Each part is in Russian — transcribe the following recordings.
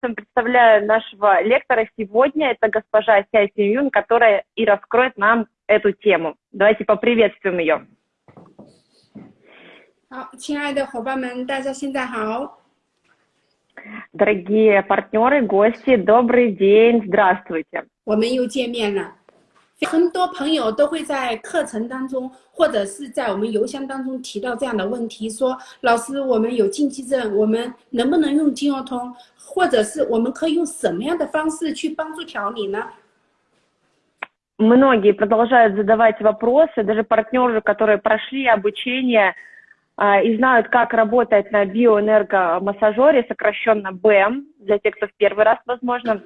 представляю нашего лектора сегодня. Это госпожа Ся Юн, которая и раскроет нам эту тему. Давайте поприветствуем ее. 好，亲爱的伙伴们，大家现在好。Дорогие партнеры, гости, добрый день, здравствуйте. 我们又见面了。 很多朋友都会在课程当中，或者是在我们邮箱当中提到这样的问题：说，老师，我们有禁忌症，我们能不能用金融通？或者是我们可以用什么样的方式去帮助调理呢？Многие продолжают задавать вопросы, даже партнеры, которые прошли обучение и знают, как работать на биоэнергомассажере, сокращенно БЭМ, для тех, кто в первый раз, возможно,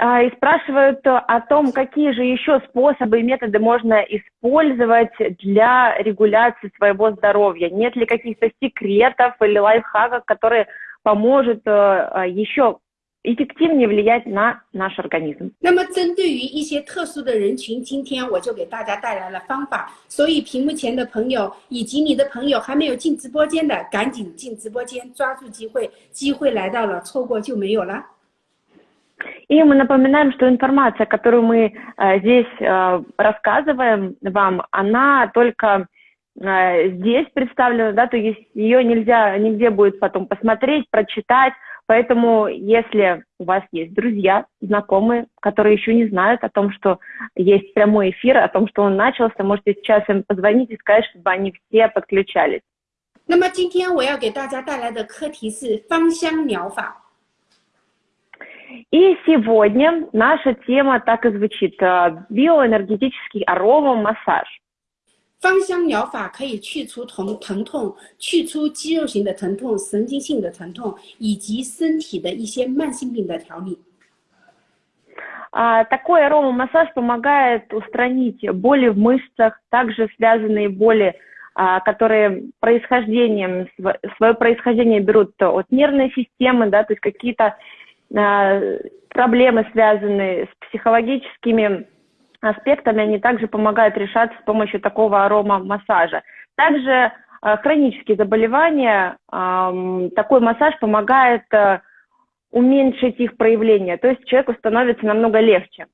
и спрашивают о том, какие же еще способы и методы можно использовать для регуляции своего здоровья. Нет ли каких-то секретов или лайфхаков, которые поможет еще эффективнее влиять на наш организм. 那么针对于一些特殊的人群，今天我就给大家带来了方法。所以屏幕前的朋友以及你的朋友还没有进直播间的，赶紧进直播间，抓住机会，机会来到了，错过就没有了。 И мы напоминаем, что информация, которую мы э, здесь э, рассказываем вам, она только э, здесь представлена, да, то есть ее нельзя нигде будет потом посмотреть, прочитать. Поэтому, если у вас есть друзья, знакомые, которые еще не знают о том, что есть прямой эфир, о том, что он начался, можете сейчас им позвонить и сказать, чтобы они все подключались. 那么今天我要给大家带来的课题是芳香疗法。 и сегодня наша тема так и звучит – биоэнергетический аромамассаж. 芳香疗法可以去除疼疼痛，去除肌肉型的疼痛、神经性的疼痛，以及身体的一些慢性病的调理。А, такой аромамассаж помогает устранить боли в мышцах, также связанные боли, а, которые происхождением, свое происхождение берут от нервной системы, да, то есть какие-то проблемы, связанные с психологическими аспектами, они также помогают решаться с помощью такого аромамассажа. Также хронические заболевания, такой массаж помогает уменьшить их проявление, то есть человеку становится намного легче.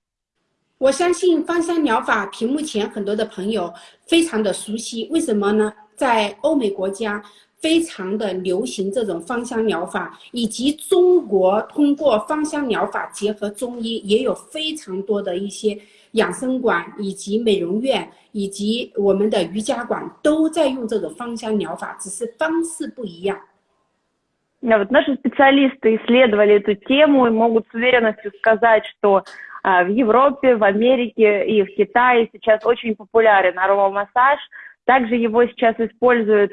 我相信芳香疗法，屏幕前很多的朋友非常的熟悉。为什么呢？在欧美国家， 非常的流行这种芳香疗法，以及中国通过芳香疗法结合中医，也有非常多的一些养生馆以及美容院以及我们的瑜伽馆都在用这种芳香疗法，只是方式不一样。Вот наши специалисты исследовали эту тему и могут с уверенностью сказать, что в Европе, в Америке и в Китае сейчас очень популярен аромамассаж. Также его сейчас используют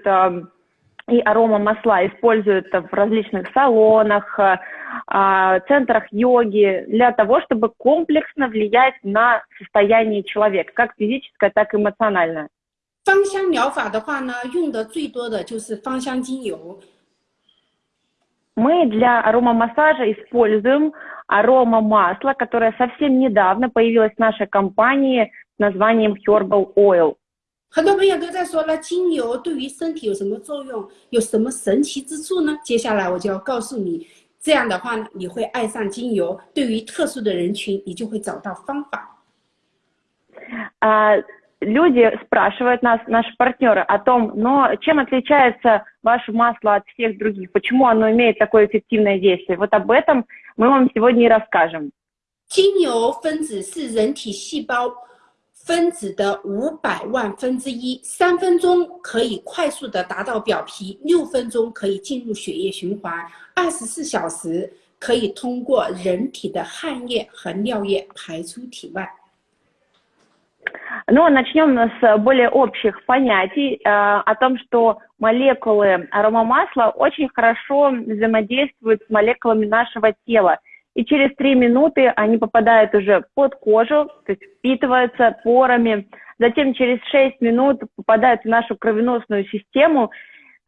и аромамасла используют в различных салонах, центрах йоги для того, чтобы комплексно влиять на состояние человека, как физическое, так и эмоциональное. 芳香疗法的话呢，用的最多的就是芳香精油。Мы для аромамассажа используем аромамасло, которое совсем недавно появилось в нашей компании с названием Herbal Oil. 很多朋友都在说了，精油对于身体有什么作用，有什么神奇之处呢？接下来我就要告诉你，这样的话呢，你会爱上精油。对于特殊的人群，你就会找到方法。А люди спрашивают нас, наши партнеры, о том, но чем отличается ваше масло от всех других? Почему оно имеет такое эффективное действие? Вот об этом мы вам сегодня и расскажем. 精油分子是人体细胞。 分子的五百万分之一，三分钟可以快速的达到表皮，六分钟可以进入血液循环，二十四小时可以通过人体的汗液和尿液排出体外。Ну, начнем с более общих понятий э, о том, что молекулы аромамасла очень хорошо взаимодействуют с молекулами нашего тела – и через три минуты они попадают уже под кожу, то есть впитываются порами, затем через шесть минут попадают в нашу кровеносную систему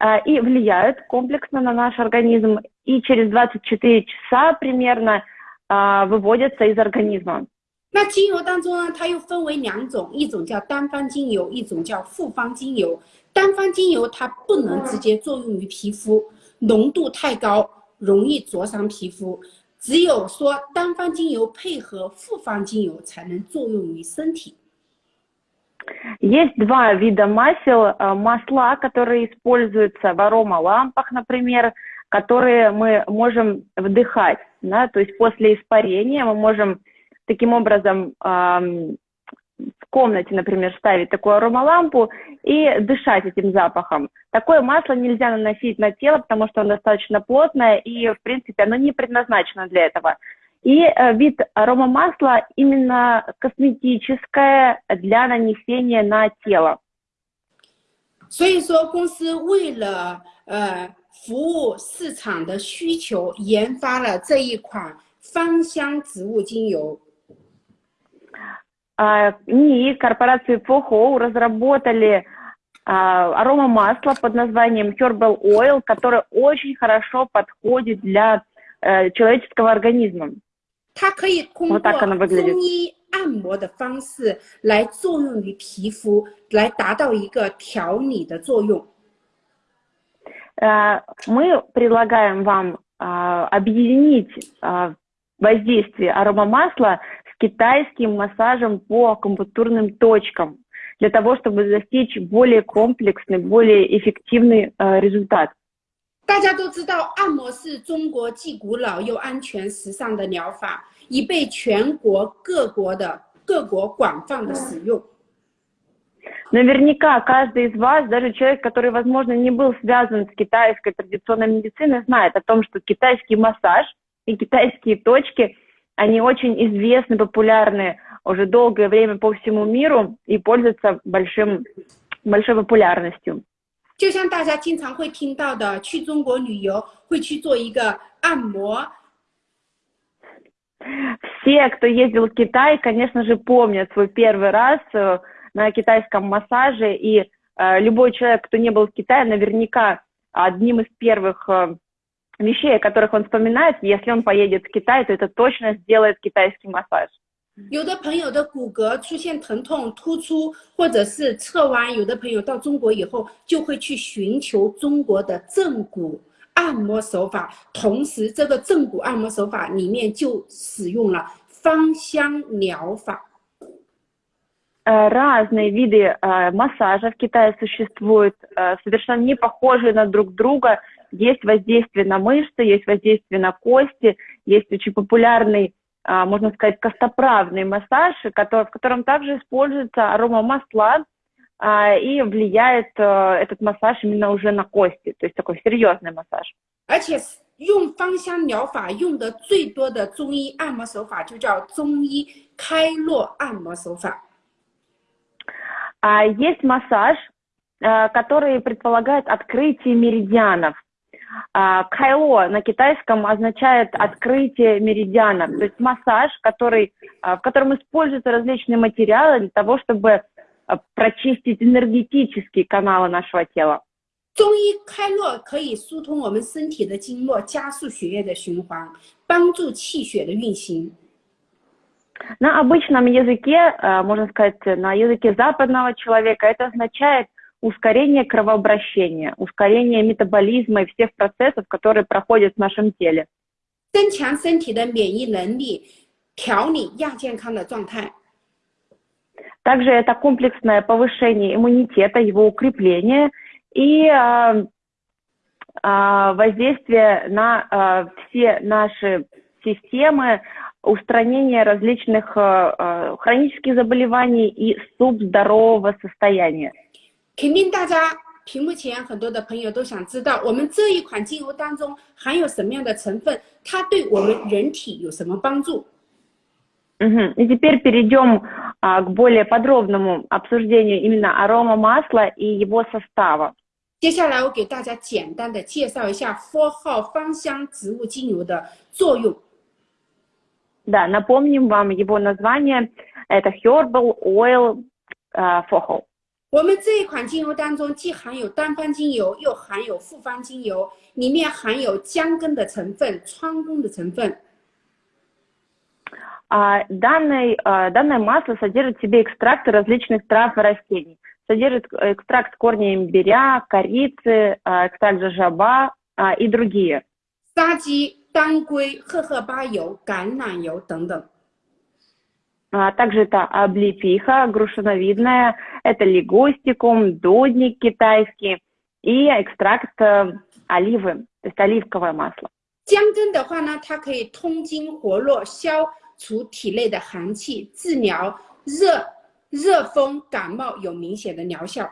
э, и влияют комплексно на наш организм, и через 24 часа примерно э, выводятся из организма. 那精油当中呢，它又分为两种，一种叫单方精油，一种叫复方精油。单方精油它不能直接作用于皮肤，浓度太高， 容易灼伤皮肤。 只有说单方精油配合复方精油才能作用于身体。Есть два вида масел. Масла, которые используются в аромалампах, например, которые мы можем вдыхать. Да? То есть после испарения мы можем таким образом в комнате, например, ставить такую аромалампу и дышать этим запахом. Такое масло нельзя наносить на тело, потому что оно достаточно плотное и, в принципе, оно не предназначено для этого. И э, вид аромамасла именно косметическое для нанесения на тело. 所以说，公司为了呃服务市场的需求，研发了这一款芳香植物精油。 НИИ корпорации FOHO разработали аромамасло под названием Herbal Oil, которое очень хорошо подходит для человеческого организма. 它可以通过中医按摩的方式来作用于皮肤，来达到一个调理的作用。Мы предлагаем вам объединить воздействие аромамасла китайским массажем по акупунктурным точкам для того, чтобы достичь более комплексный, более эффективный э, результат. 大家都知道，按摩是中国既古老又安全、时尚的疗法，已被全国各国的各国广泛的使用。Наверняка каждый из вас, даже человек, который, возможно, не был связан с китайской традиционной медициной, знает о том, что китайский массаж и китайские точки они очень известны, популярны уже долгое время по всему миру и пользуются большим, большой популярностью. 就像大家经常会听到的，去中国旅游会去做一个按摩。Все, кто ездил в Китай, конечно же, помнят свой первый раз э, на китайском массаже, и э, любой человек, кто не был в Китае, наверняка одним из первых э, вещей, о которых он вспоминает, если он поедет в Китай, то это точно сделает китайский массаж. 有的朋友的骨骼出现疼痛、突出，或者是侧弯，有的朋友到中国以后就会去寻求中国的正骨按摩手法，同时这个正骨按摩手法里面就使用了芳香疗法。Разные виды массажа в Китае существуют, совершенно не похожие на друг друга, есть воздействие на мышцы, есть воздействие на кости, есть очень популярный, а, можно сказать, костоправный массаж, который, в котором также используется аромамасла, а, и влияет а, этот массаж именно уже на кости, то есть такой серьезный массаж. 而且用芳香疗法用的最多的中医按摩手法就叫中医开络按摩手法。А есть массаж, который предполагает открытие меридианов. А, кайло на китайском означает открытие меридиана, то есть массаж, который, а, в котором используются различные материалы для того, чтобы а, прочистить энергетические каналы нашего тела. 中医开络可以疏通我们身体的经络，加速血液的循环，帮助气血的运行。На обычном языке, можно сказать, на языке западного человека, это означает ускорение кровообращения, ускорение метаболизма и всех процессов, которые проходят в нашем теле. 增强身体的免疫能力，调理亚健康的状态。Также это комплексное повышение иммунитета, его укрепление и э, э, воздействие на э, все наши системы, устранение различных э, хронических заболеваний и субздорового состояния. 肯定大家屏幕前很多的朋友都想知道，我们这一款精油当中含有什么样的成分，它对我们人体有什么帮助？Угу. И теперь перейдем а, к более подробному обсуждению именно арома масла и его состава. 接下来我给大家简单的介绍一下 Four 号芳香植物精油的作用。Да, напомним вам его название. Это Herbal Oil uh, Four 我们这一款精油当中，既含有单方精油，又含有复方精油，里面含有姜根的成分、川芎的成分。А, данный, а, данное масло содержит в себе экстракты различных трав и растений. Содержит экстракт корня имбиря, корицы, а, экстракт жажаба а, и другие. 沙棘、当归、荷荷巴油、橄榄油等等。 А также это облепиха грушиновидная, это лигустикум, дудник китайский и экстракт э, оливы, то есть оливковое масло. 姜根的话呢，它可以通经活络，消除体内的寒气，治疗热热风感冒有明显的疗效。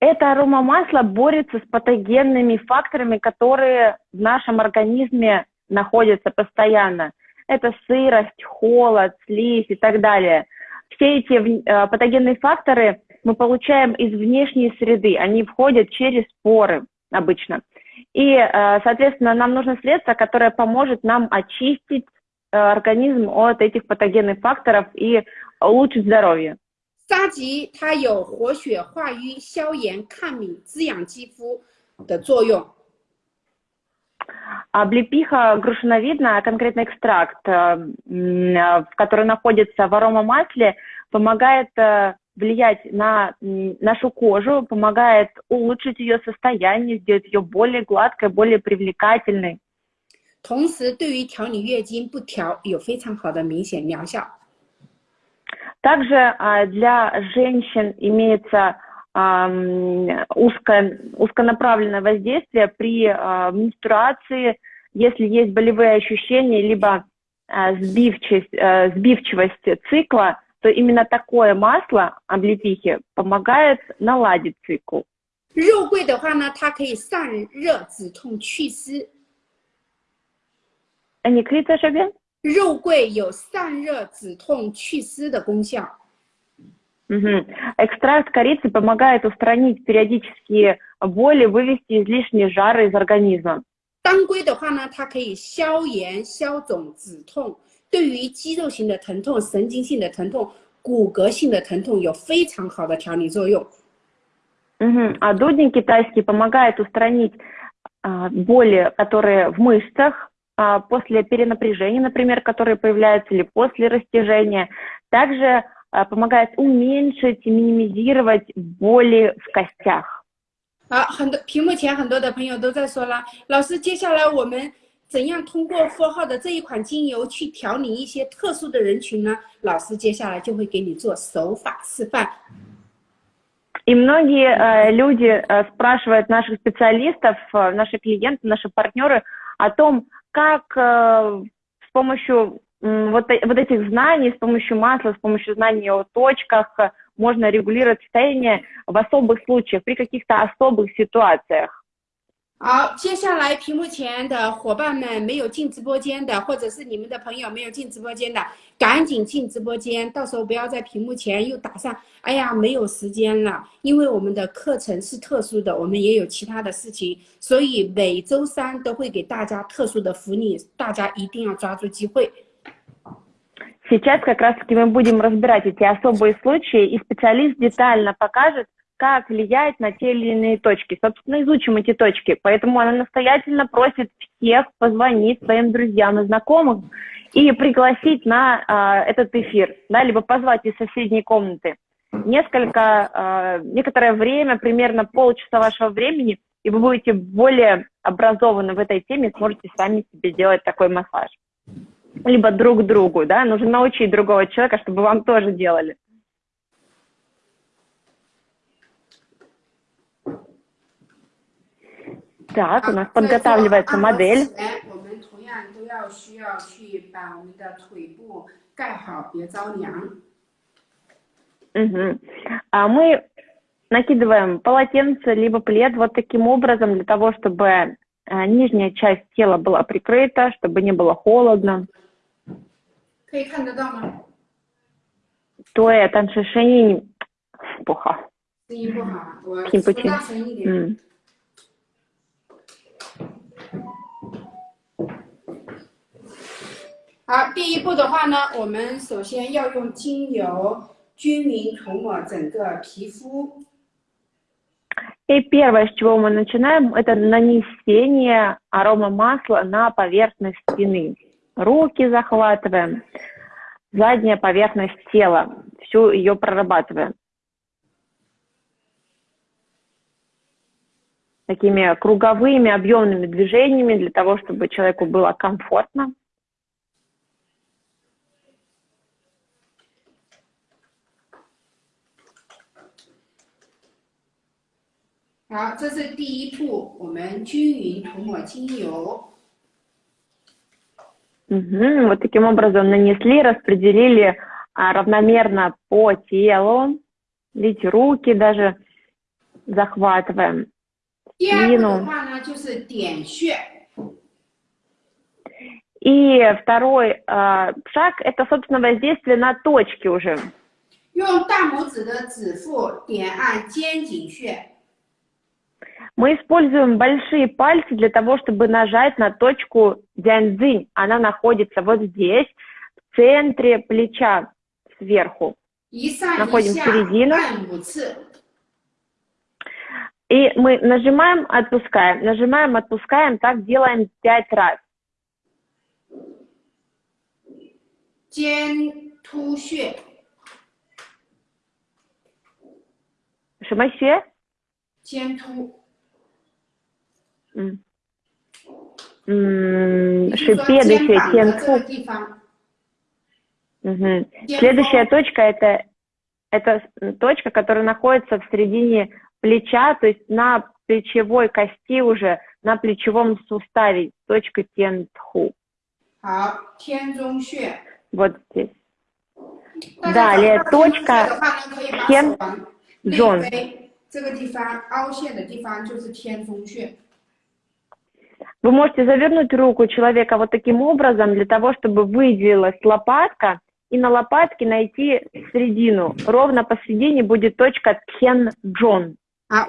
Это аромамасло борется с патогенными факторами, которые в нашем организме находятся постоянно. Это сырость, холод, слизь и так далее. Все эти э, патогенные факторы мы получаем из внешней среды, они входят через поры обычно. И, э, соответственно, нам нужно средство, которое поможет нам очистить э, организм от этих патогенных факторов и улучшить здоровье. 沙棘它有活血化瘀、消炎、抗敏、滋养肌肤的作用。 Облепиха грушиновидная, конкретно экстракт, который находится в аромамасле, помогает влиять на нашу кожу, помогает улучшить ее состояние, сделать ее более гладкой, более привлекательной. 同时，对于调理月经不调有非常好的明显疗效。также а, для женщин имеется узко, узконаправленное воздействие при а, менструации, если есть болевые ощущения, либо а, сбивчивость, сбивчивость цикла, то именно такое масло облепихи помогает наладить цикл. 肉桂的话呢，它可以散热、止痛、祛湿。你可以在这边。肉桂有散热、止痛、祛湿的功效。 Угу. Экстракт корицы помогает устранить периодические боли, вывести излишние жары из организма. 当归的话呢，它可以消炎、消肿、止痛，对于肌肉型的疼痛、神经性的疼痛、骨骼性的疼痛有非常好的调理作用。Угу. А дудник китайский помогает устранить а, боли, которые в мышцах, а, после перенапряжения, например, которые появляются, или после растяжения. Также а, помогает уменьшить и минимизировать боли в костях. 好，很多屏幕前很多的朋友都在说了，老师，接下来我们怎样通过富号的这一款精油去调理一些特殊的人群呢？老师接下来就会给你做手法示范。И многие э, люди э, спрашивают наших специалистов, э, наши клиенты, наши партнеры о том, как э, с помощью э, вот, вот этих знаний, с помощью масла, с помощью знаний о точках э, можно регулировать состояние в особых случаях, при каких-то особых ситуациях. 好，接下来屏幕前的伙伴们没有进直播间的，或者是你们的朋友没有进直播间的，赶紧进直播间，到时候不要在屏幕前又打上，哎呀，没有时间了，因为我们的课程是特殊的，我们也有其他的事情，所以每周三都会给大家特殊的福利，大家一定要抓住机会。 Сейчас как раз-таки мы будем разбирать эти особые случаи, и специалист детально покажет, как влияет на те или иные точки. Собственно, изучим эти точки. Поэтому она настоятельно просит всех позвонить своим друзьям и знакомым и пригласить на э, этот эфир, да, либо позвать из соседней комнаты. Несколько, э, некоторое время, примерно полчаса вашего времени, и вы будете более образованы в этой теме, сможете сами себе делать такой массаж либо друг другу, да, нужно научить другого человека, чтобы вам тоже делали. Так, у нас подготавливается модель. Угу. А мы накидываем полотенце либо плед вот таким образом для того, чтобы э, нижняя часть тела была прикрыта, чтобы не было холодно. 可以看得到吗？对，但是声音不好。声音不好，我听不清。大声一点。嗯。好，第一步的话呢，我们首先要用精油均匀涂抹整个皮肤。И первое, с чего мы начинаем, это нанесение арома масла на поверхность спины. Руки захватываем, задняя поверхность тела, всю ее прорабатываем. такими круговыми объемными движениями для того, чтобы человеку было комфортно. 好，这是第一步，我们均匀涂抹精油。 Угу, вот таким образом нанесли, распределили а, равномерно по телу. Видите, руки даже захватываем. 第二步的话呢，就是点穴。И второй э, шаг – это, собственно, воздействие на точки уже. 用大拇指的指腹点按肩颈穴。 мы используем большие пальцы для того, чтобы нажать на точку дзяньцзинь. Она находится вот здесь, в центре плеча, сверху. Находим середину. И мы нажимаем, отпускаем, нажимаем, отпускаем, так делаем пять раз. Шимасе? 肩突 嗯，嗯，是 следующая тенцу. Угу. Следующая точка это, это точка, которая находится в середине плеча, то есть на плечевой кости уже, на плечевом суставе, точка тенху. Вот здесь. Далее точка тен джон. 这个地方凹陷的地方就是天中穴。 вы можете завернуть руку человека вот таким образом, для того, чтобы выделилась лопатка, и на лопатке найти середину. Ровно посередине будет точка Тхен Джон. А,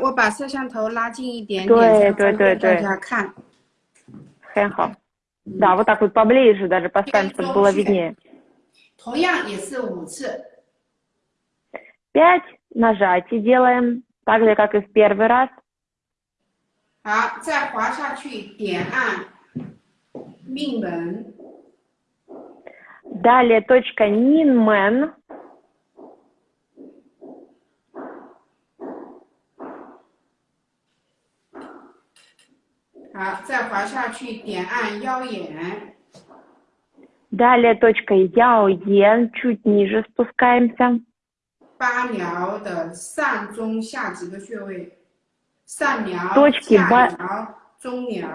Да, вот так вот поближе даже поставим, чтобы было виднее. Пять нажатий делаем, так же, как и в первый раз. 好，再滑下去，点按命门。Далее точка Нинмен. 好，再滑下去，点按腰眼。Далее точка Яоен, чуть ниже спускаемся. 八髎的上中下几个穴位。 上髎、точки ба... 中髎、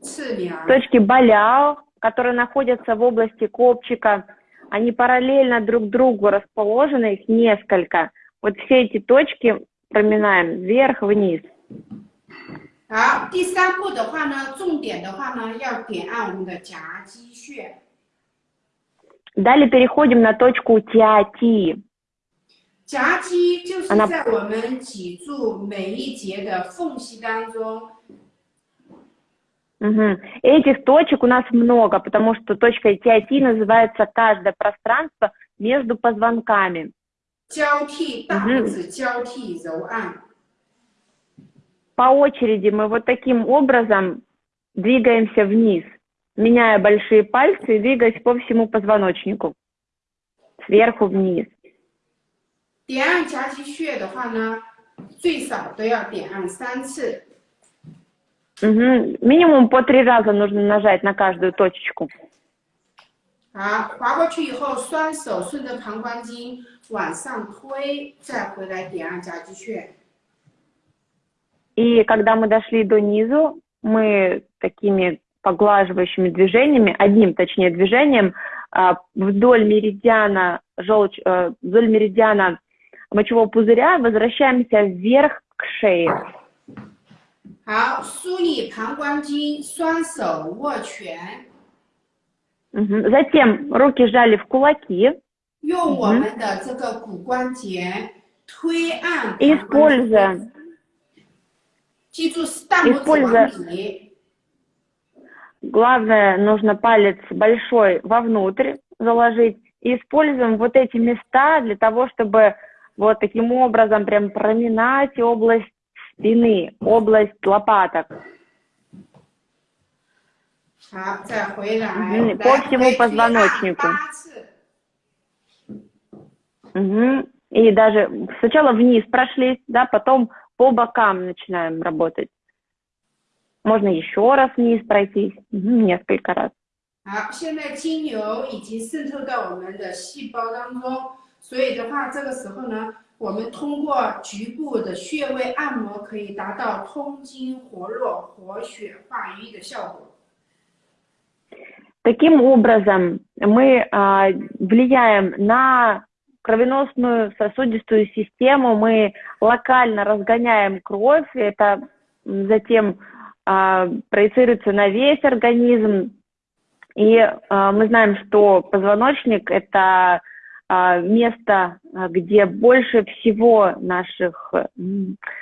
次髎. Точки баляо, которые находятся в области копчика, они параллельно друг другу расположены, их несколько. Вот все эти точки проминаем вверх-вниз. 好，第三步的话呢，重点的话呢，要点按我们的夹击穴。Далее переходим на точку тиати. 夹击就是在我们脊柱每一节的缝隙当中。Угу. Этих точек у нас много, потому что точкой TIT называется каждое пространство между позвонками. 交替大拇指交替揉按。По очереди мы вот таким образом двигаемся вниз, меняя большие пальцы и двигаясь по всему позвоночнику, сверху вниз. 点按夹击穴的话呢，最少都要点按三次。Угу. Минимум по три раза нужно нажать на каждую точечку. 好，滑过去以后，双手顺着膀胱经往上推，再回来点按夹击穴。И когда мы дошли до низу, мы такими поглаживающими движениями, одним, точнее, движением, вдоль меридиана, желчь, вдоль меридиана мочевого пузыря, возвращаемся вверх к шее. 好，梳理膀胱经，双手握拳。Угу. Затем руки сжали в кулаки. 用我们的这个骨关节推按。Используя. 记住大拇指往里。Главное, нужно палец большой вовнутрь заложить. И используем вот эти места для того, чтобы вот таким образом прям проминать область спины, область лопаток. По всему позвоночнику. Угу. И даже сначала вниз прошлись, да, потом по бокам начинаем работать. Можно еще раз вниз пройтись, несколько раз. 好，现在精油已经渗透到我们的细胞当中， 所以的话，这个时候呢，我们通过局部的穴位按摩，可以达到通经活络、活血化瘀的效果。Таким образом, мы а, влияем на кровеносную сосудистую систему, мы локально разгоняем кровь, это затем а, проецируется на весь организм. И а, мы знаем, что позвоночник – это а, место, где больше всего наших,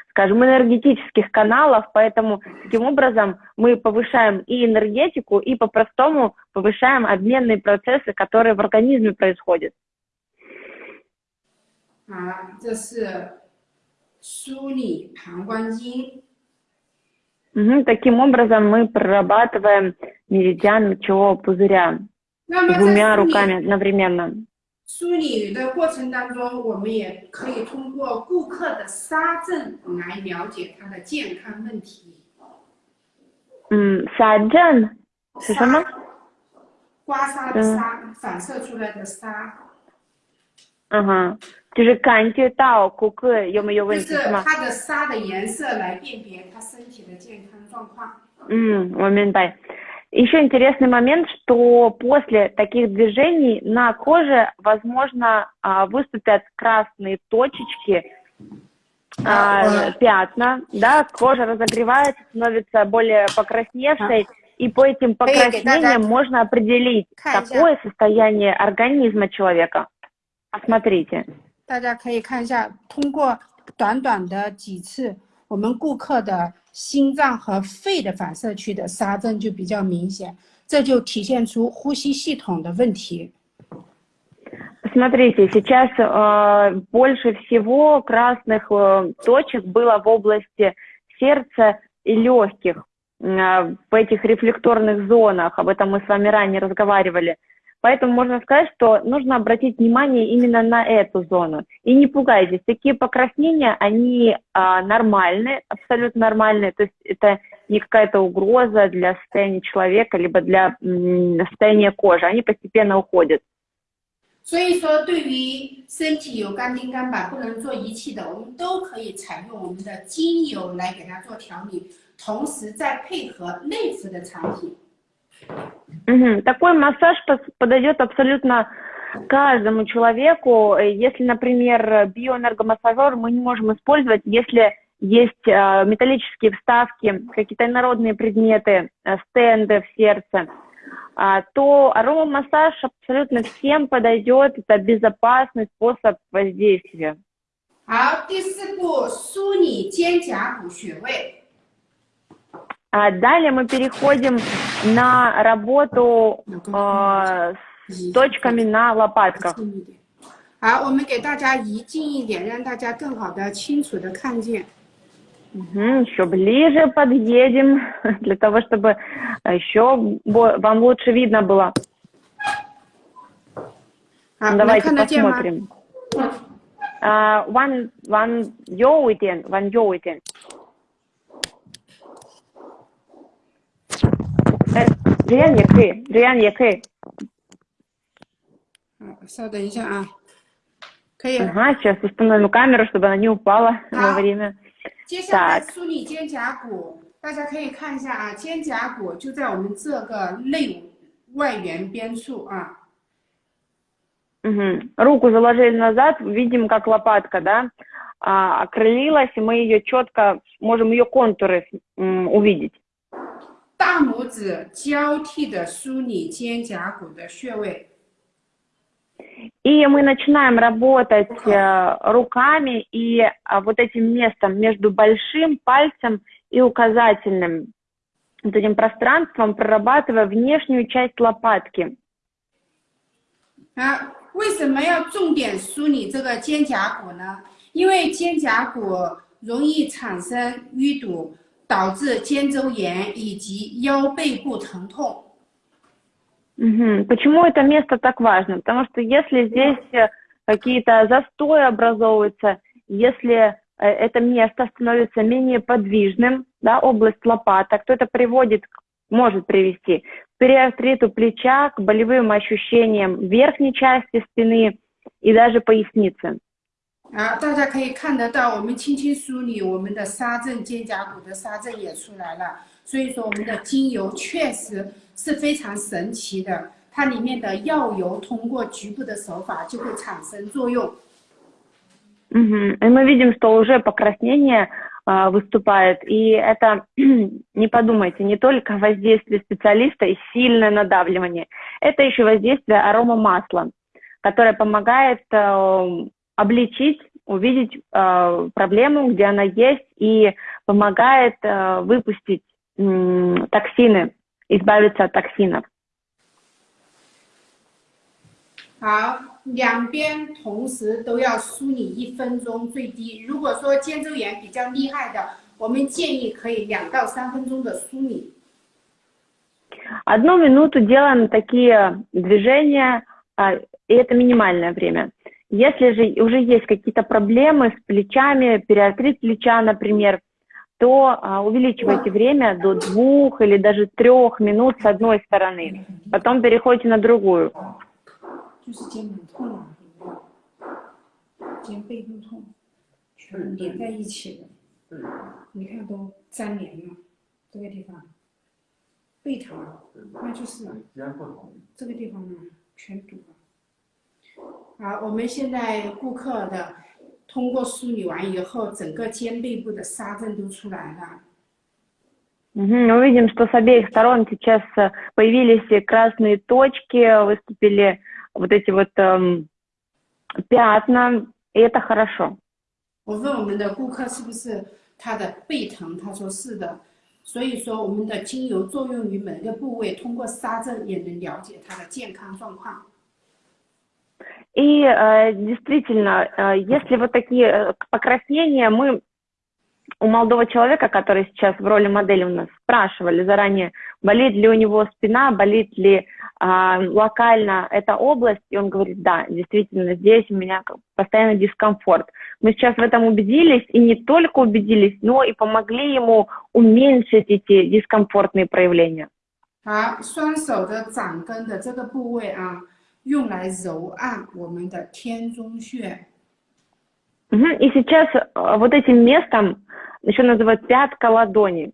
скажем, энергетических каналов, поэтому таким образом мы повышаем и энергетику, и по-простому повышаем обменные процессы, которые в организме происходят. 啊，这是梳理膀胱经。Угу, таким образом мы прорабатываем меридиан мочевого пузыря двумя руками одновременно. 梳理的过程当中，我们也可以通过顾客的沙症来了解他的健康问题。嗯，沙症是什么？刮痧的痧，反射出来的痧。嗯哼。就是感觉到顾客有没有问题是吗？它的沙的颜色来辨别他身体的健康状况。嗯，我明白。Еще интересный момент, что после таких движений на коже, возможно, выступят красные точечки, а, пятна, да, кожа разогревается, становится более покрасневшей, и по этим покраснениям можно определить, какое состояние организма человека. Посмотрите. 大家可以看一下，通过短短的几次，我们顾客的 心脏和肺的反射区的沙症就比较明显，这就体现出呼吸系统的问题。Смотрите, сейчас э, больше всего красных э, точек было в области сердца и легких, э, в этих рефлекторных зонах. Об этом мы с вами ранее разговаривали. Поэтому можно сказать, что нужно обратить внимание именно на эту зону. И не пугайтесь, такие покраснения, они а, нормальные, абсолютно нормальные. То есть это не какая-то угроза для состояния человека, либо для м, состояния кожи. Они постепенно уходят. 所以说，对于身体有肝丁肝板不能做仪器的，我们都可以采用我们的精油来给它做调理，同时再配合内服的产品。 Угу. Такой массаж подойдет абсолютно каждому человеку. Если, например, биоэнергомассажер мы не можем использовать, если есть э, металлические вставки, какие-то народные предметы, э, стенды в сердце, э, то аромамассаж абсолютно всем подойдет. Это безопасный способ воздействия. 好，第四步，梳理肩胛骨穴位。 а далее мы переходим на работу э, с точками на лопатках. 好，我们给大家移近一点，让大家更好的、清楚的看见。Угу, еще ближе подъедем, для того, чтобы еще вам лучше видно было. А, Давайте посмотрим. Uh, one, one, one, one, 哎，这样也可 以，这样也可以。稍等一下啊，可以。Ага, сейчас установим камеру, чтобы она не упала во время. 接下来梳理肩胛骨，大家可以看一下啊，肩胛骨就在我们这个内外缘边处啊。Угу. Руку заложили назад, видим, как лопатка, да, а, окрылилась, и мы ее четко, можем ее контуры увидеть. 大拇指交替的梳理肩胛骨的穴位。И мы начинаем работать э, руками и э, вот этим местом между большим пальцем и указательным, вот этим пространством, прорабатывая внешнюю часть лопатки. 啊，为什么要重点梳理这个肩胛骨呢？因为肩胛骨容易产生淤堵。 导致肩周炎以及腰背部疼痛。Угу. Почему это место так важно? Потому что если здесь какие-то застои образовываются, если э, это место становится менее подвижным, да, область лопаток, то это приводит, может привести к периартриту плеча, к болевым ощущениям верхней части спины и даже поясницы. 啊，大家可以看得到，我们轻轻梳理，我们的沙正肩胛骨的沙正也出来了。所以说，我们的精油确实是非常神奇的，它里面的药油通过局部的手法就会产生作用。Угу. И мы видим, что уже покраснение а, выступает, и это, не подумайте, не только воздействие специалиста и сильное надавливание, это еще воздействие арома масла, которое помогает а, обличить, увидеть а, проблему, где она есть, и помогает а, выпустить м, токсины, избавиться от токсинов. 好，两边同时都要梳理一分钟最低。如果说肩周炎比较厉害的，我们建议可以两到三分钟的梳理。Одну минуту делаем такие движения, и это минимальное время. Если же уже есть какие-то проблемы с плечами, переартрит плеча, например, то а, увеличивайте время до двух или даже трех минут с одной стороны. Потом переходите на другую. Mm -hmm. 啊，肩背部痛，全连在一起的。对，你看都粘连了，这个地方，背疼，那就是这个地方呢全堵了。好，我们现在顾客的通过梳理完以后，整个肩背部的沙症都出来了。Угу, мы видим, что с обеих сторон сейчас появились красные точки, выступили вот эти вот эм, пятна, и это хорошо. 我问我们的顾客是不是他的背疼，他说是的。所以说，我们的精油作用于每个部位，通过沙阵也能了解他的健康状况。 И э, действительно, э, если вот такие э, покраснения, мы у молодого человека, который сейчас в роли модели у нас, спрашивали заранее, болит ли у него спина, болит ли а, локально эта область, и он говорит, да, действительно, здесь у меня постоянно дискомфорт. Мы сейчас в этом убедились, и не только убедились, но и помогли ему уменьшить эти дискомфортные проявления. 好，双手的掌根的这个部位啊， 用来揉按我们的天中穴。Угу. И сейчас вот этим местом еще называют пятка ладони.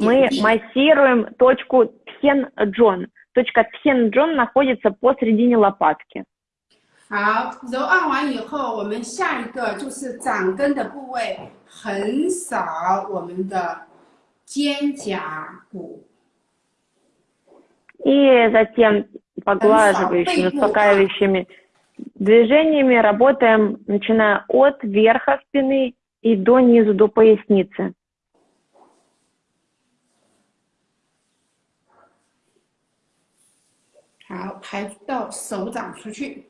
Мы массируем точку Тхен-Джон. Точка Тхен-Джон находится посередине лопатки. 好，揉按完以后，我们下一个就是掌根的部位，横扫我们的肩胛骨。И затем поглаживающими, успокаивающими движениями работаем, начиная от верха спины и до низу, до поясницы. 好，排到手掌出去。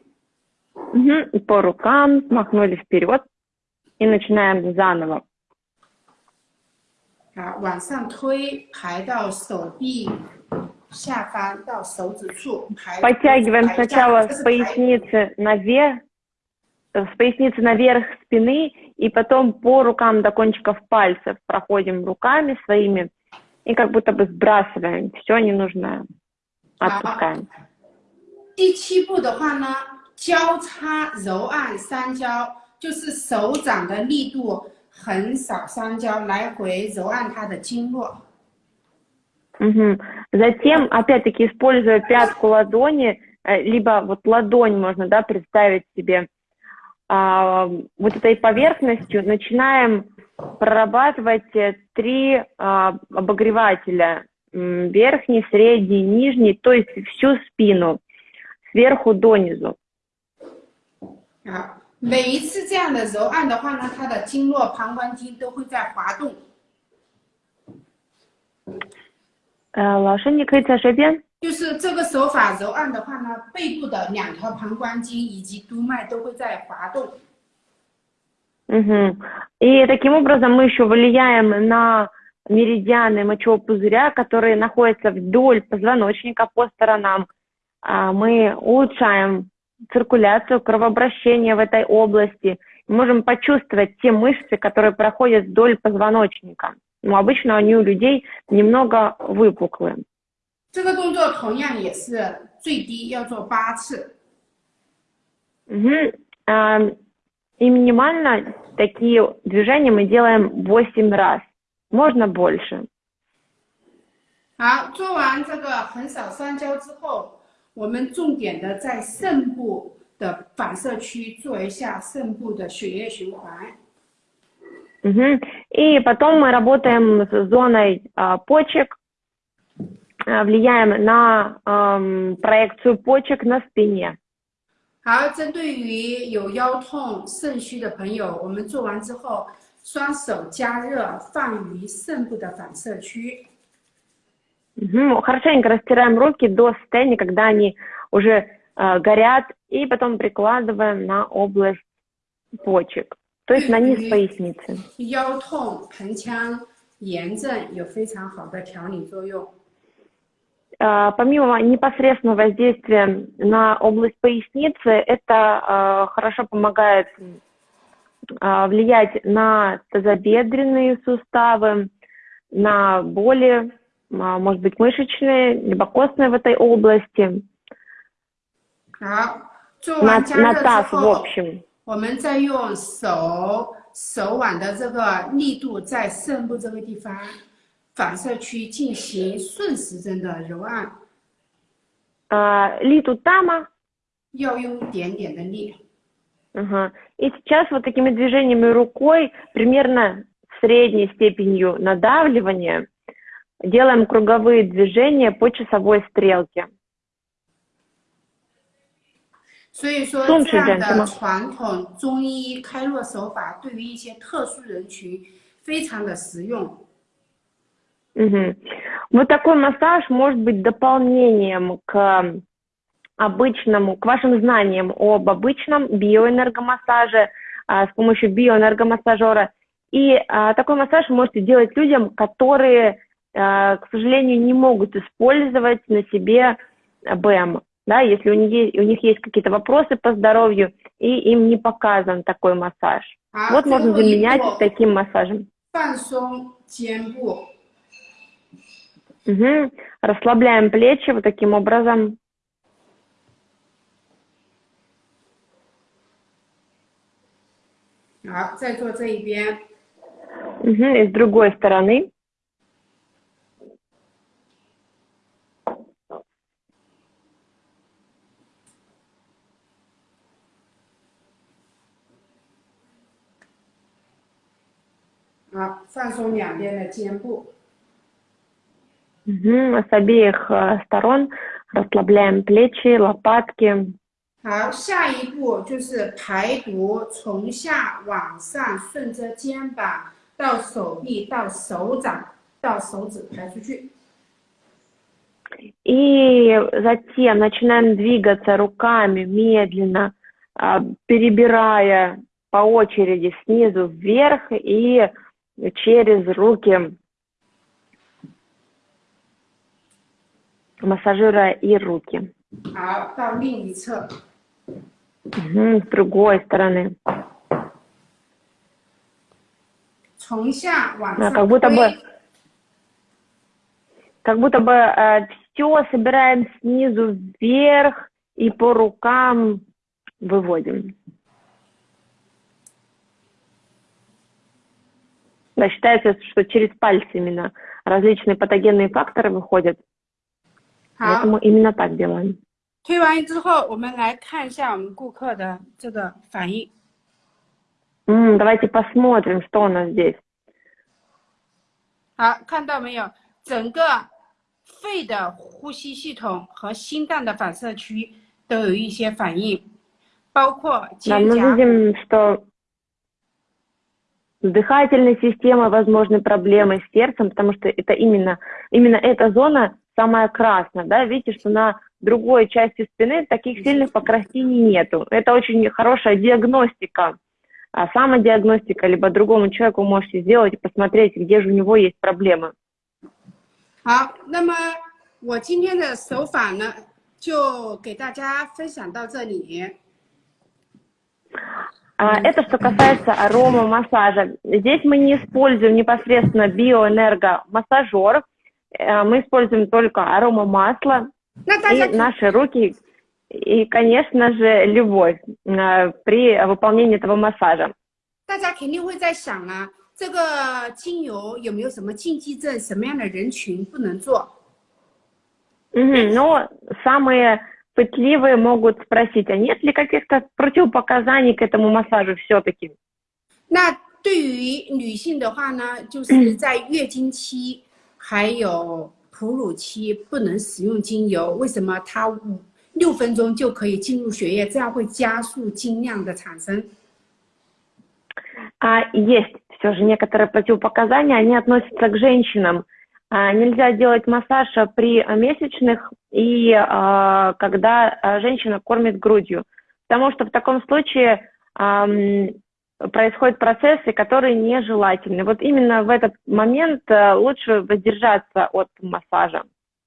Угу. По рукам махнули вперед и начинаем заново. 好，往上推，排到手臂 下方到手指处。Подтягиваем сначала с поясницы наверх, с поясницы наверх спины, и потом по рукам до кончиков пальцев проходим руками своими и как будто бы сбрасываем все ненужное, отпускаем. 第七步的话呢，交叉揉按三焦，就是手掌的力度横扫三焦，来回揉按它的经络。 Угу. Затем, опять-таки, используя пятку ладони, либо вот ладонь можно, да, представить себе, а, вот этой поверхностью начинаем прорабатывать три а, обогревателя, верхний, средний, нижний, то есть всю спину. сверху донизу. 好，每一次这样的揉按的话呢，它的经络膀胱经都会在滑动。 呃，老师，你可以再说一遍。就是这个手法揉按的话呢，背部的两条膀胱经以及督脉都会在滑动。Угу. И таким образом мы еще влияем на меридианы мочевого пузыря, которые находятся вдоль позвоночника по сторонам мы улучшаем циркуляцию, кровообращение в этой области можем почувствовать те мышцы, которые проходят вдоль позвоночника. Но обычно они у людей немного выпуклые. 这个动作同样也是最低要做八次。Угу. А, и минимально такие движения мы делаем 8 раз. Можно больше. 好，做完这个横扫三焦之后，我们重点的在肾部的反射区做一下肾部的血液循环。 Угу. И потом мы работаем с зоной а, почек, а, влияем на а, проекцию почек на спине. 好，针对于有腰痛、肾虚的朋友，我们做完之后，双手加热放于肾部的反射区。Угу. Хорошенько растираем руки до состояния, когда они уже э, горят, и потом прикладываем на область почек, то есть на низ поясницы. 腰痛、盆腔炎症有非常好的调理作用。а, помимо непосредственного воздействия на область поясницы, это а, хорошо помогает а, влиять на тазобедренные суставы, на боли, может быть, мышечные, либо костные в этой области, на, на таз в общем. 我们再用手手腕的这个力度在肾部这个地方反射区进行顺时针的揉按。А, литу тама. 要用一点点的力。Ага. И сейчас вот такими движениями рукой, примерно средней степенью надавливания, делаем круговые движения по часовой стрелке. 所以说，这样的传统中医开络手法对于一些特殊人群非常的实用。Угу. Вот такой массаж может быть дополнением к обычному, к вашим знаниям об обычном биоэнергомассаже а, с помощью биоэнергомассажера. И а, такой массаж вы можете делать людям, которые, а, к сожалению, не могут использовать на себе БМ. да, если у них, у них есть какие-то вопросы по здоровью, и им не показан такой массаж. А вот можно заменять таким массажем. Угу. Расслабляем плечи вот таким образом. Угу. И с другой стороны. А, 放松两边的肩部。Угу. С обеих э, сторон расслабляем плечи, лопатки. 好，下一步就是排毒，从下往上，顺着肩膀到手臂到手掌到手指排出去。И затем начинаем двигаться руками медленно, а, перебирая по очереди снизу вверх и через руки массажируя и руки. Угу, с другой стороны. Да, как будто бы, как будто бы э, все собираем снизу вверх и по рукам выводим. Да, считается, что через пальцы именно различные патогенные факторы выходят. 好，我们 именно так делаем。推完之后，我们来看一下我们顾客的这个反应。嗯，давайте посмотрим, что у нас здесь。好，看到没有？整个肺的呼吸系统和心脏的反射区都有一些反应，包括肩胛。Мы видим, что с дыхательной системой возможны проблемы с сердцем, потому что это именно, именно эта зона самая красная, да, видите, что на другой части спины таких сильных покраснений нету. Это очень хорошая диагностика, а самодиагностика, либо другому человеку можете сделать и посмотреть, где же у него есть проблемы. 好，那么我今天的手法呢，就给大家分享到这里。 А, это что касается аромамассажа. Здесь мы не используем непосредственно биоэнергомассажер, э, мы используем только аромамасло и наши руки, и, конечно же, любовь э, при выполнении этого массажа. 大家肯定会在想啊，这个精油有没有什么禁忌症？什么样的人群不能做？嗯，но самые пытливые могут спросить, а нет ли каких-то противопоказаний к этому массажу все-таки? 那对于女性的话呢，就是在月经期还有哺乳期不能使用精油，为什么？它五六分钟就可以进入血液，这样会加速精量的产生。А есть все же некоторые противопоказания, они относятся к женщинам. А, нельзя делать массаж при месячных и а, когда женщина кормит грудью, потому что в таком случае происходят процессы, которые нежелательны. Вот именно в этот момент лучше воздержаться от массажа.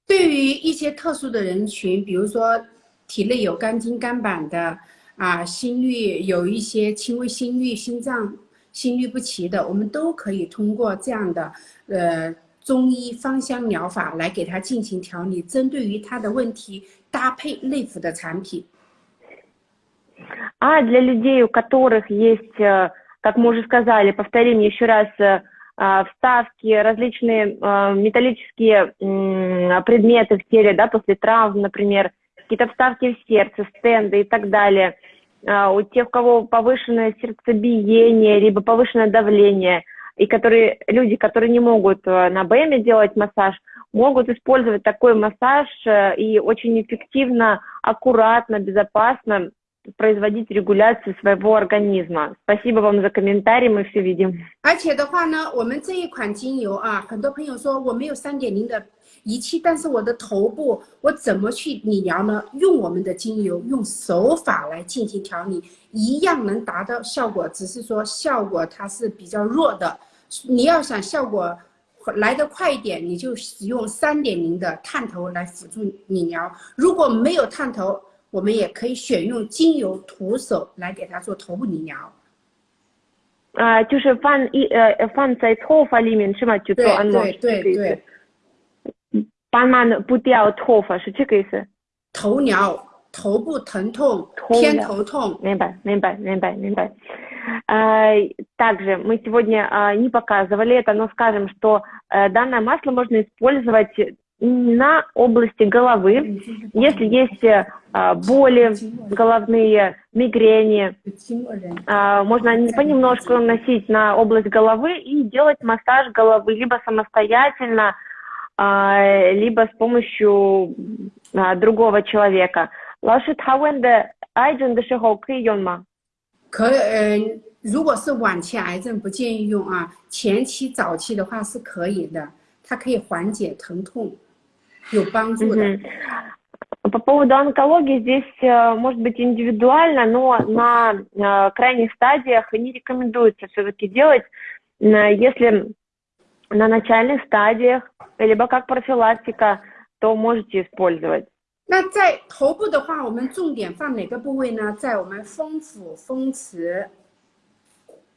对于一些特殊的人群，比如说体内有肝经肝板的啊，心率有一些轻微心率、心脏心律不齐的，我们都可以通过这样的呃 中医芳香疗法来给他进行调理，针对于他的问题搭配内服的产品。А для людей, у которых есть, как мы уже сказали, повторим еще раз, вставки, различные металлические предметы в теле, да, после травм, например, какие-то вставки в сердце, стенды и так далее – а, у тех, у кого повышенное сердцебиение, либо повышенное давление, и которые, люди, которые не могут э, на БМ делать массаж, могут использовать такой массаж э, и очень эффективно, аккуратно, безопасно производить регуляцию своего организма. Спасибо вам за комментарий, мы все видим. 而且的话呢，我们这一款精油啊，很多朋友说我没有三点零的 仪器，但是我的头部我怎么去理疗呢？用我们的精油，用手法来进行调理，一样能达到效果，只是说效果它是比较弱的。你要想效果来得快一点，你就使用三点零的探头来辅助理疗。如果没有探头，我们也可以选用精油徒手来给它做头部理疗。啊，就是放一呃放在头发里面是吗？就做按摩对对对。帮忙不掉头发是这个意思。头疗，头部疼痛，偏头痛。明白，明白，明白，明白。Также мы сегодня не показывали это, но скажем, что данное масло можно использовать на области головы, если есть боли головные, мигрени, можно понемножку наносить на область головы и делать массаж головы либо самостоятельно, либо с помощью другого человека. 老师，他问的癌症的时候可以用吗？可呃，如果是晚期癌症不建议用啊，前期早期的话是可以的，它可以缓解疼痛，有帮助的。По поводу онкологии здесь может быть индивидуально, но на крайних стадиях не рекомендуется все-таки делать, если на начальных стадиях, либо как профилактика, то можете использовать. 那在头部的话，我们重点放哪个部位呢？在我们风府、风池。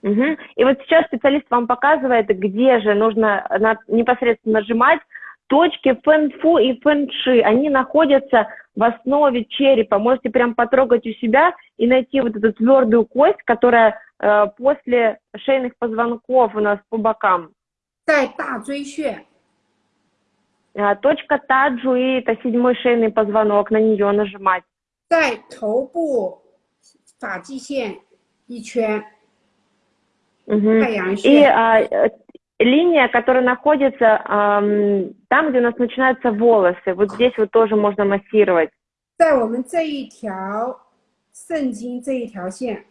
Угу. И вот сейчас специалист вам показывает, где же нужно на, непосредственно нажимать. Точки фэн-фу и фэн-ши, они находятся в основе черепа. Можете прям потрогать у себя и найти вот эту твердую кость, которая э, после шейных позвонков у нас по бокам. 在大椎穴。А, точка таджуи, это седьмой шейный позвонок, на нее нажимать. 在头部发际线一圈。Угу. И а, э, линия, которая находится а, там, где у нас начинаются волосы, вот здесь вот тоже можно массировать. 在我们这一条肾经这一条线，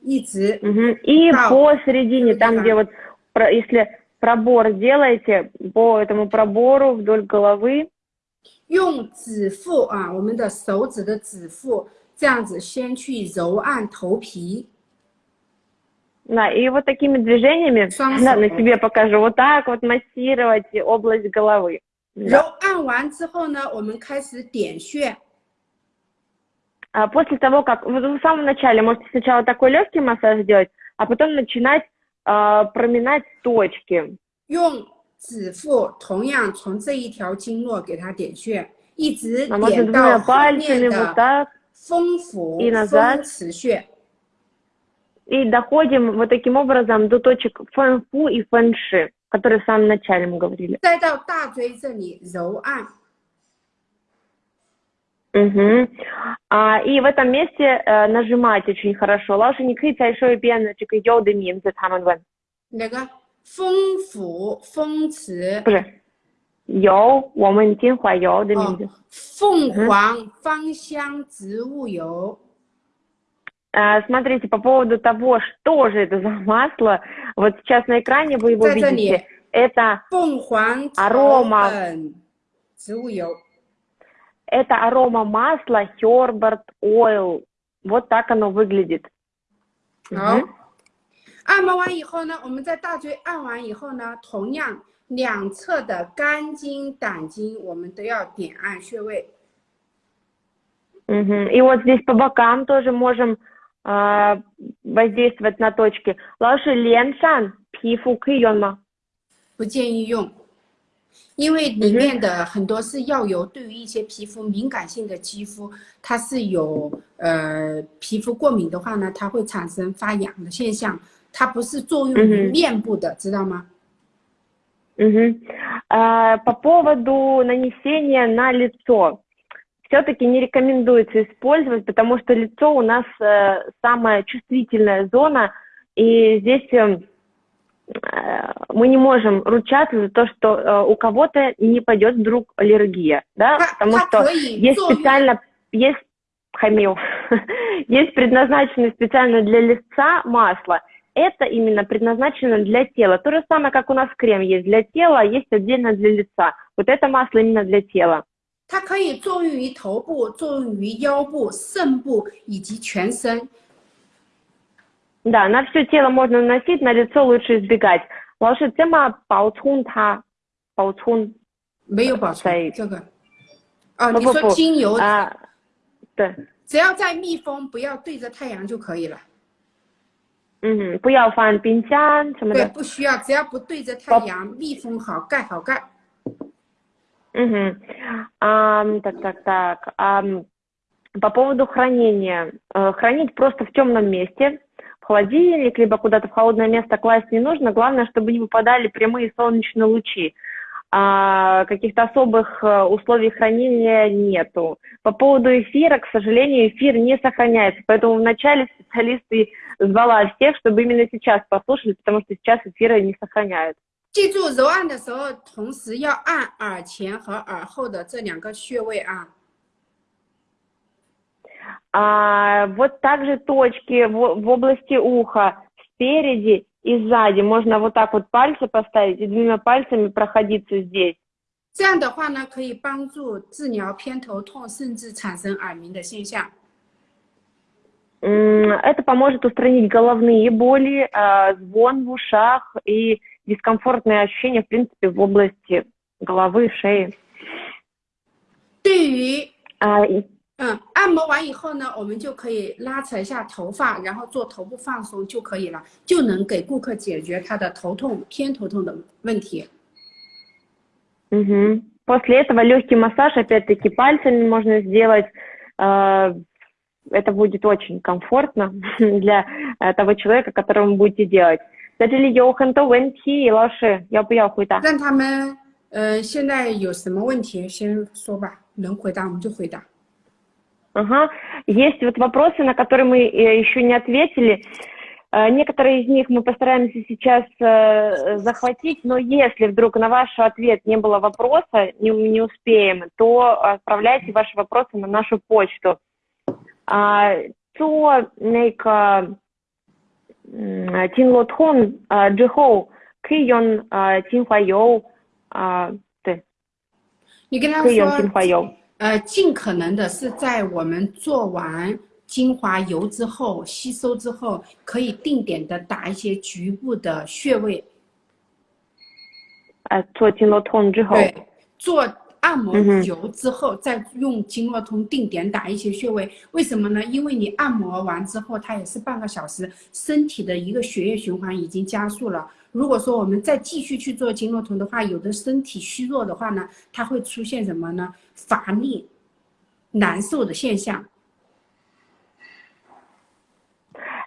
一直。Угу. И посередине, там, где вот если пробор делаете по этому пробору вдоль головы. 用指腹啊，我们的手指的指腹，这样子先去揉按头皮。Да, и вот такими движениями, да, на себе покажу, вот так вот массировать область головы. 揉按完之后呢，我们开始点穴。 а, после того, как вот в samом начале можете сначала такой легкий массаж сделать, а потом начинать э, проминать точки. 用指腹同样从这一条经络给它点穴，一直 А можно 点 двумя 到后面 пальцами вот 的 так 风府 и назад. 风池穴。 и доходим вот таким образом до точек фэн-фу и фэн-ши, которые в самом начале мы говорили. 再到大椎这里揉按， Мгм. А, и в этом месте э, нажимать очень хорошо. 老师，你可以再说一遍这个有的名字，他们问。那个风府风池不是有我们金华油的名字。哦，凤凰芳香植物油。 А, смотрите, по поводу того, что же это за масло, вот сейчас на экране вы его 在这里 видите. Это, 凤凰草 Арома 本植物油， это арома масла Herbert Oil. Вот так оно выглядит. 好 Мгм.。按摩完以后呢，我们在大椎按完以后呢，同样两侧的肝经、胆经，我们都要点按穴位。 Мгм. И вот здесь по бокам тоже можем а, воздействовать на точки. 老师，脸上皮肤可以用吗？不建议用， 因为里面的很多是药油，对于一些皮肤敏感性的肌肤，它是有呃皮肤过敏的话呢，它会产生发痒的现象，它不是作用于嗯哼面部的，知道吗？ Мгм. А, по поводу нанесения на лицо. Все-таки не рекомендуется использовать, потому что лицо у нас э, самая чувствительная зона, и здесь э, э, мы не можем ручаться за то, что э, у кого-то не пойдет вдруг аллергия, да, 它 потому 它 что 可以 есть 作用 специально, есть хамил, есть предназначенное специально для лица масло. Это именно предназначено для тела. То же самое, как у нас крем есть для тела, а есть отдельно для лица. Вот это масло именно для тела. 它可以作用于头部、作用于腰部、肾部以及全身。 Да, на все тело можно наносить, на лицо лучше избегать. 老师，这么保存它，保存没有保在存这个。哦，你说不不不精油，啊，对，只要在密封，不要对着太阳就可以了。嗯，不要放冰箱什么对，的。不需要，只要不对着太阳，密封好，盖好盖。 Мгм. Ам, так, так, так. Ам, по поводу хранения. Э, Хранить просто в темном месте, в холодильник, либо куда-то в холодное место класть не нужно. Главное, чтобы не выпадали прямые солнечные лучи. А, каких-то особых э, условий хранения нету. По поводу эфира, к сожалению, эфир не сохраняется. Поэтому вначале специалисты звала всех, чтобы именно сейчас послушали, потому что сейчас эфиры не сохраняют. 记住，揉按的时候，同时要按耳前和耳后的这两个穴位啊。 А, вот также точки в, в области уха спереди и сзади. Можно вот так вот пальцы поставить и двумя пальцами проходиться здесь. 这样的话呢，可以帮助治疗偏头痛，甚至产生耳鸣的现象。 М, Это поможет устранить головные боли, а, звон в ушах и дискомфортные ощущения, в принципе, в области головы, шеи. 对于 А, и- 嗯，按摩完以后呢，我们就可以拉扯一下头发，然后做头部放松就可以了，就能给顾客解决他的头痛、偏头痛的问题。 мгм. После этого легкий массаж, опять-таки, пальцами можно сделать. А, Это будет очень комфортно для э, того человека, которому будете делать. 在这里有很多问题，老师要不要回答？让他们，呃，现在有什么问题先说吧，能回答我们就回答。 Ага. Есть вот вопросы, на которые мы э, еще не ответили. Э, некоторые из них мы постараемся сейчас э, захватить, но если вдруг на ваш ответ не было вопроса, не, не успеем, то отправляйте ваши вопросы на нашу почту. А, то нейка тин лотхон джихоу кион тин хуайоу ты. Кион тин хуайоу. 呃，尽可能的是在我们做完精华油之后，吸收之后，可以定点的打一些局部的穴位，呃，做经络通之后，对，做按摩油之后，再用经络通定点打一些穴位。为什么呢？因为你按摩完之后，它也是半个小时，身体的一个血液循环已经加速了。如果说我们再继续去做经络通的话，有的身体虚弱的话呢，它会出现什么呢？乏力、难受的现象。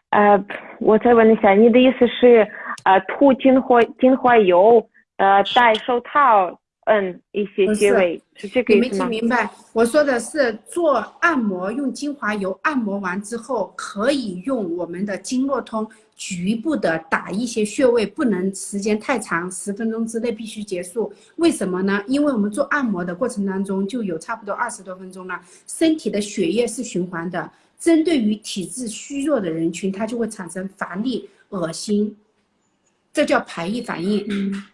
呃，我再问一下，你的意思是，呃，涂精华精华油，呃，戴手套。嗯，一些穴位是这个意思吗？你没听明白？我说的是做按摩用精华油按摩完之后，可以用我们的经络通局部的打一些穴位，不能时间太长，十分钟之内必须结束。为什么呢？因为我们做按摩的过程当中就有差不多二十多分钟了，身体的血液是循环的。针对于体质虚弱的人群，它就会产生乏力、恶心，这叫排异反应。嗯。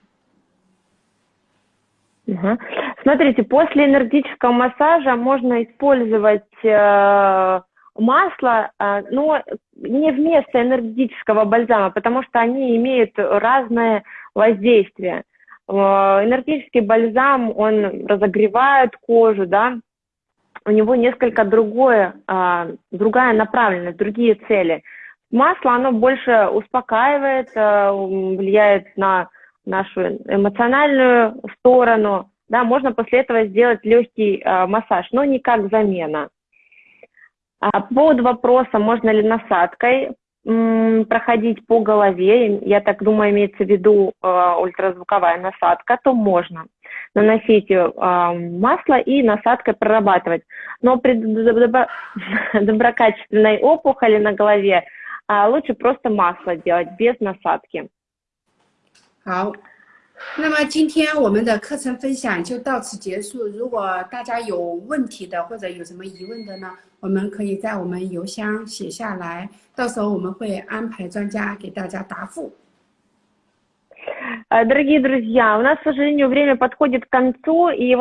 Угу. Смотрите, после энергетического массажа можно использовать э, масло, э, но не вместо энергетического бальзама, потому что они имеют разное воздействие. Э, энергетический бальзам, он разогревает кожу, да, у него несколько другое, э, другая направленность, другие цели. Масло, оно больше успокаивает, э, влияет на нашу эмоциональную сторону, да, можно после этого сделать легкий э, массаж, но не как замена. А по поводу вопроса, можно ли насадкой проходить по голове, я так думаю, имеется в виду э, ультразвуковая насадка, то можно наносить э, масло и насадкой прорабатывать. Но при добро, доброкачественной опухоли на голове э, лучше просто масло делать без насадки. 好，那么今天我们的课程分享就到此结束。如果大家有问题的或者有什么疑问的呢，我们可以在我们邮箱写下来，到时候我们会安排专家给大家答复。Дорогие друзья, у нас, к сожалению, время подходит к концу, и